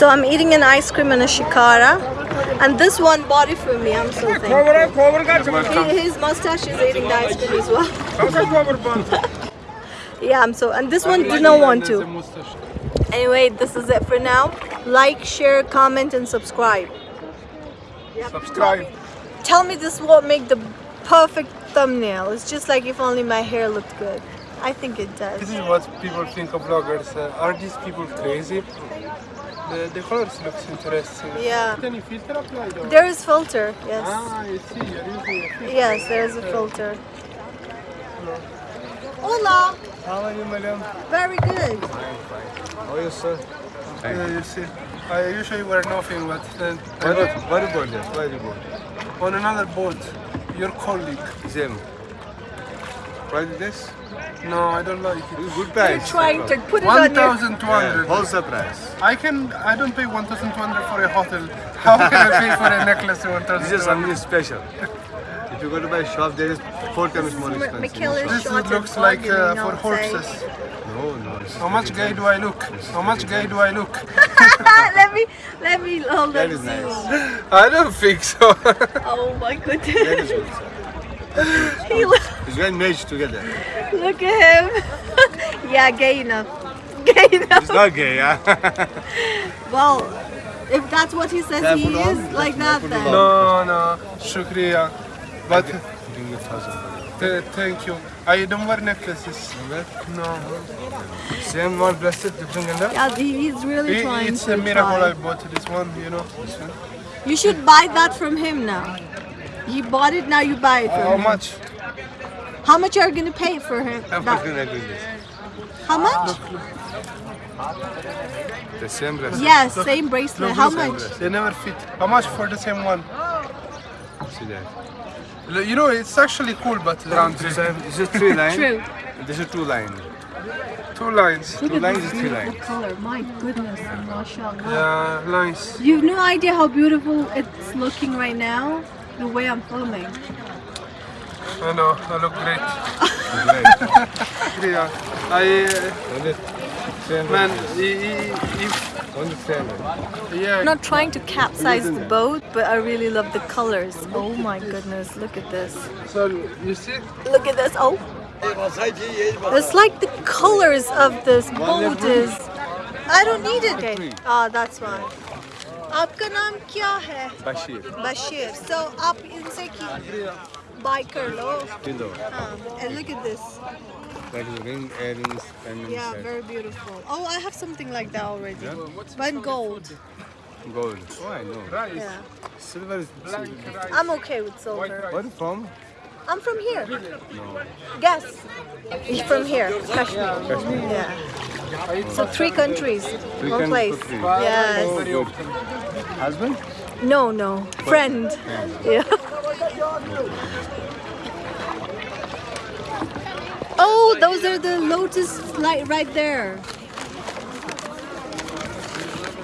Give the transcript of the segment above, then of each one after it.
So I'm eating an ice cream and a shikara. And this one bought it for me. I'm so thankful. He- His mustache is eating the ice cream as well. yeah, I'm so. And this one did not want to. Anyway, this is it for now. Like, share, comment, and subscribe. Subscribe. Tell me this won't make the perfect thumbnail. It's just like if only my hair looked good. I think it does. This is what people think of vloggers. Uh, are these people crazy? The, the colors looks interesting. Yeah. Any filter applied? Or? There is filter, yes. Ah, I see. You're using a filter. Yes, there is a filter. Hola, How are you, madam? very good. How are you, sir? Uh, you see, I usually wear nothing, but then Very, very good, yes, very good. on another boat, your colleague. Same. Price this? No, I don't like it. Good price. You're trying to put it on your... 1,200. Wholesale price. I can. I don't pay 1,200 for a hotel. How can I pay for a necklace? This is 1,200. something special. If you go to buy a shop, there is four times more expensive. This shot looks like uh, for outside. horses. No, no. How much gay do I look? How much gay do I look? let me, let me hold That on. is nice. I don't think so. Oh my That goodness. Is good, sir. he look, It's well matched together. look at him. yeah, gay enough. Gay enough. He's not gay, yeah? Well, if that's what he says Can he put on? is, like Can that then. it no, no, shukriya. But Give me a thousand. th- thank you. I don't wear necklaces. No. Same one plastic, different color. Yeah, he's really It- trying it's to a miracle try. I bought this one, you know. You should buy that from him now. He bought it, now you buy it from How him. much? How much are you gonna pay for him? I'm that- going to agree this. How much? The same bracelet. Yes, same bracelet. Look, How look, much? They never fit. How much for the same one? See that? You know, it's actually cool, but around This is, this is three line. True. This is two line. two lines. Two lines is three line. color. My goodness, mashallah. Yeah, nice. You have no idea how beautiful it's looking right now. The way I'm filming. I know, I look great. Great. Yeah. I, Only uh, man, bracelet. i- i- if, Only yeah, I'm not trying to capsize the boat, but I really love the colors. Oh my goodness, look at this. so you see, Look at this. Oh. It's like the colors of this boat is. I don't need it. Okay. Ah, that's fine. आपका नाम क्या है? Bashir. Bashir. So आप इनसे की buy कर लो. Kilo. हाँ. And look at this. That is ring, earrings, pendants, Yeah, set. very beautiful. Oh, I have something like that already. But in gold. gold. Oh, I know. rice, Yeah. Silver is. black rice. I'm okay with silver. rice. Where you from? I'm from here. Guess. You're from here, Kashmir. Yeah. So three countries, Three one place. three. Yes. Often. Husband? No, no. Friend. Yeah. Oh, those are the lotus light right there.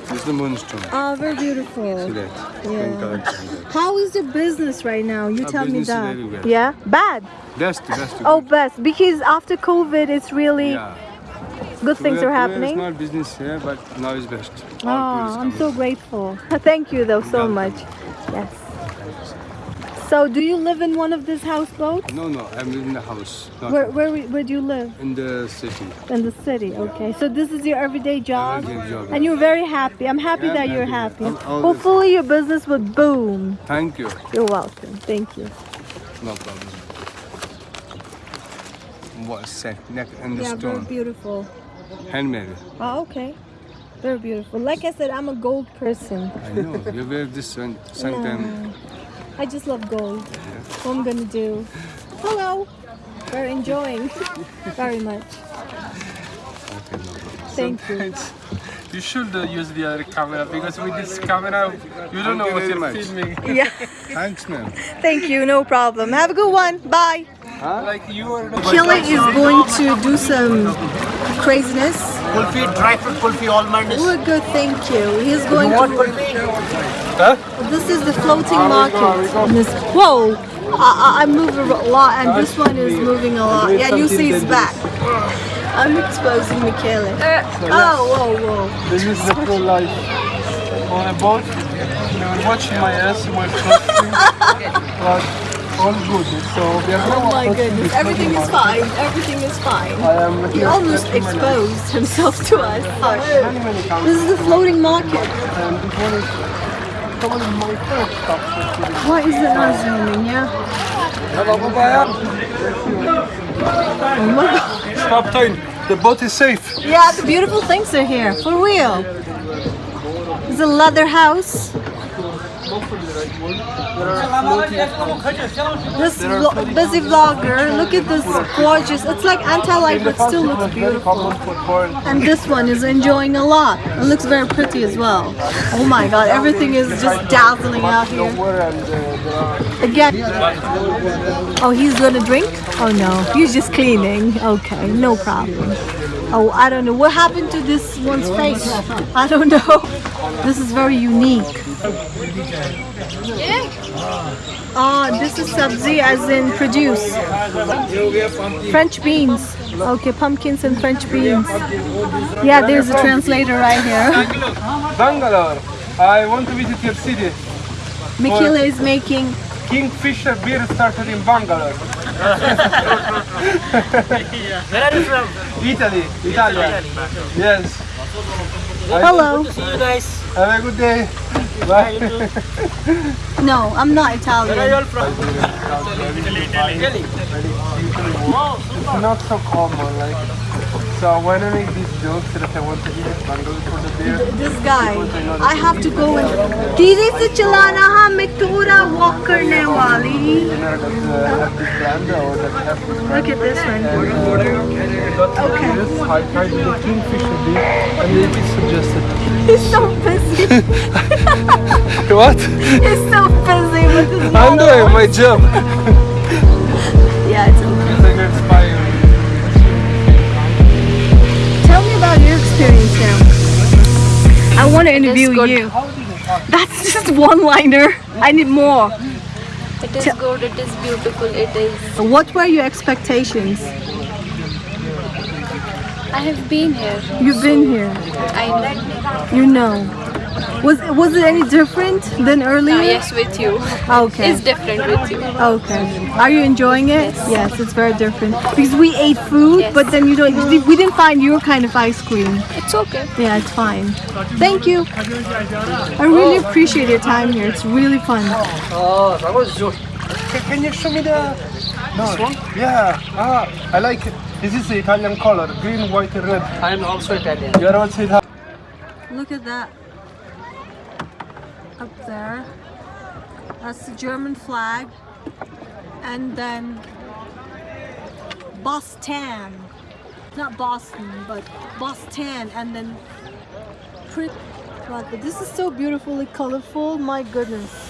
This is the moonstone. Oh, very See beautiful. that? Yeah. Pink color. see that. How is the business right now? You Our tell me that. Yeah, bad. Best, best. Oh, best because after COVID, it's really yeah. Good things are happening. Small business here, but now is best. Oh, I'm so grateful. Thank you though so much. Yes. So, do you live in one of these houseboats? No, no, I'm in the house. Where, where where do you live? in the city. In the city. Okay. So this is your everyday job, Everyday job. and you're very happy. I'm happy Yeah, that I'm you're happy. happy. Hopefully, your business will boom. Thank you. You're welcome. Thank you. No problem. What set neck and the Yeah, very beautiful. Handmade. Oh, okay. Very beautiful. Like I said, I'm a gold person. I know. you wear this one sometime. I just love gold. What I'm gonna do? Hello. We're enjoying very much. Okay, no problem. Thank you. You should uh, use the other camera because with this camera, you don't know you what very you're much. filming. Yeah. Thanks, ma'am. Thank you. No problem. Have a good one. Bye. Like you are. Killa is going to do some craziness. Kulfi, dry fruit kulfi, almond is We're good, thank you. He's going what to. kulfi? This is the floating ah, market. Whoa! I, I, I move a lot, and this ah, one is moving a lot. Yeah, you see his back. I'm exposing uh, Michele. Oh, whoa, whoa. This is the true life. on a boat. They were watching my ass, my clothes. but all good. So we are Oh my goodness, everything is fine. Everything is fine. He almost to my life. exposed himself to us. Many This is the floating market. And this one is probably my first stop. Why is it not zooming? Yeah. Oh. Stop time. The boat is safe. Yeah, the beautiful things are here. For real. It's a leather house. This busy vlogger, look at this gorgeous. It's like anti-light, but still looks beautiful. And this one is enjoying a lot. It looks very pretty as well. Oh my god, everything is just dazzling out here. Again. Oh, he's gonna drink? Oh no, he's just cleaning. Okay, no problem. Oh, I don't know. What happened to this one's face? I don't know. This is very unique. Yeah. Ah, this is sabzi as in produce. French beans. Okay, pumpkins and French beans. Yeah, there's a translator right here. Bangalore. I want to visit your city. Mikila is making Kingfisher beer started in Bangalore. Where are you from? Italy. Italia. Yes. hello. See you guys. Have a good day. Bye. No, I'm not Italian. Where are you Italian. all from? Italy. Italy. It's not so common. Like, so when I make these jokes that I want to eat Bangalore for the beer, This guy, I have to go and धीरे से चलाना हाँ मैं थोड़ा walk करने वाली dinner that uh, have this brand or that have this brand. Look at this one. Okay. Yes, I tried the Kingfisher beer and they be suggested. He's so busy. What? He's so busy with his I'm model. doing my job. Experience now. I want to interview you. That's just one liner. I need more. It is good, it is beautiful, it is. What were your expectations? I have been here. You've been here. I know. You know. Was was it any different than earlier? Yes, with you. Okay. It's different with you. Okay. Are you enjoying it? Yes. it's very different. Because we ate food, Yes. but then you don't. We didn't find your kind of ice cream. It's okay. Yeah, it's fine. Thank you. I really appreciate your time here. It's really fun. Oh, that Can, can you show me the this one? Yeah. Ah, I like it. This is the Italian color, green, white, and red. I am also Italian. You are also Italian. Look at that. There. That's the German flag. And then Boston. Not Boston, but Boston. And then Pri- God, but this is so beautifully colorful. My goodness.